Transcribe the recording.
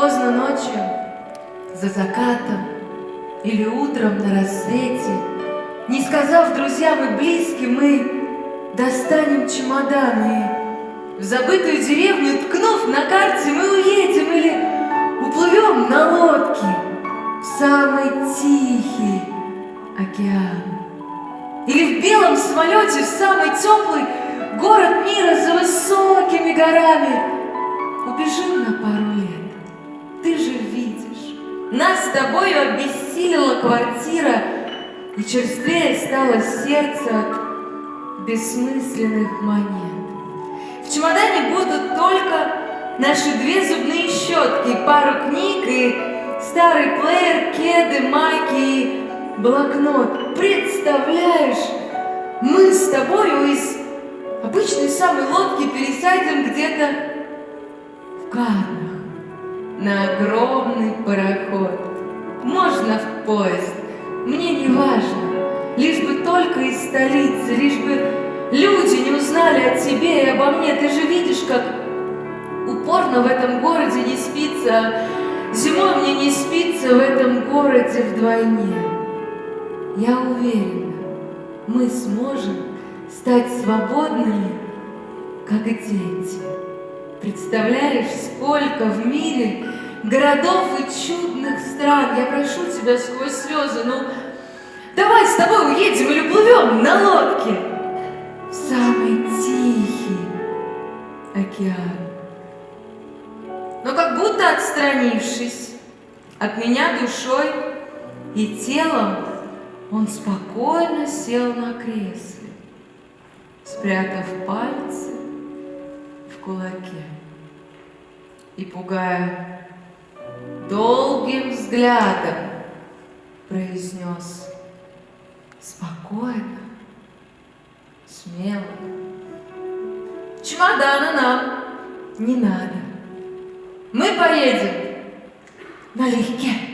Поздно ночью, за закатом или утром на рассвете, Не сказав друзьям и близким, мы достанем чемоданы. В забытую деревню, ткнув на карте, мы уедем или уплывем на лодке в самый тихий океан. Или в белом самолете в самый теплый город мира за высокими горами. Убежим на пару с тобою обессилила квартира, и черствее стало сердце бессмысленных монет. В чемодане будут только наши две зубные щетки, пару книг и старый плеер, кеды, майки и блокнот. Представляешь, мы с тобою из обычной самой лодки пересядем где-то в Каннах на огромный пароход. Можно в поезд, мне не важно, лишь бы только из столицы, лишь бы люди не узнали о тебе и обо мне. Ты же видишь, как упорно в этом городе не спится, а зимой мне не спится в этом городе вдвойне. Я уверена, мы сможем стать свободными, как и дети. Представляешь, сколько в мире городов и чудных стран. Я прошу тебя сквозь слезы, ну, давай с тобой уедем или плывем на лодке в самый тихий океан. Но как будто отстранившись от меня душой и телом, он спокойно сел на кресле, спрятав пальцы в кулаке и, пугая долгим взглядом, произнес спокойно, смело. Чемодана нам не надо. Мы поедем налегке.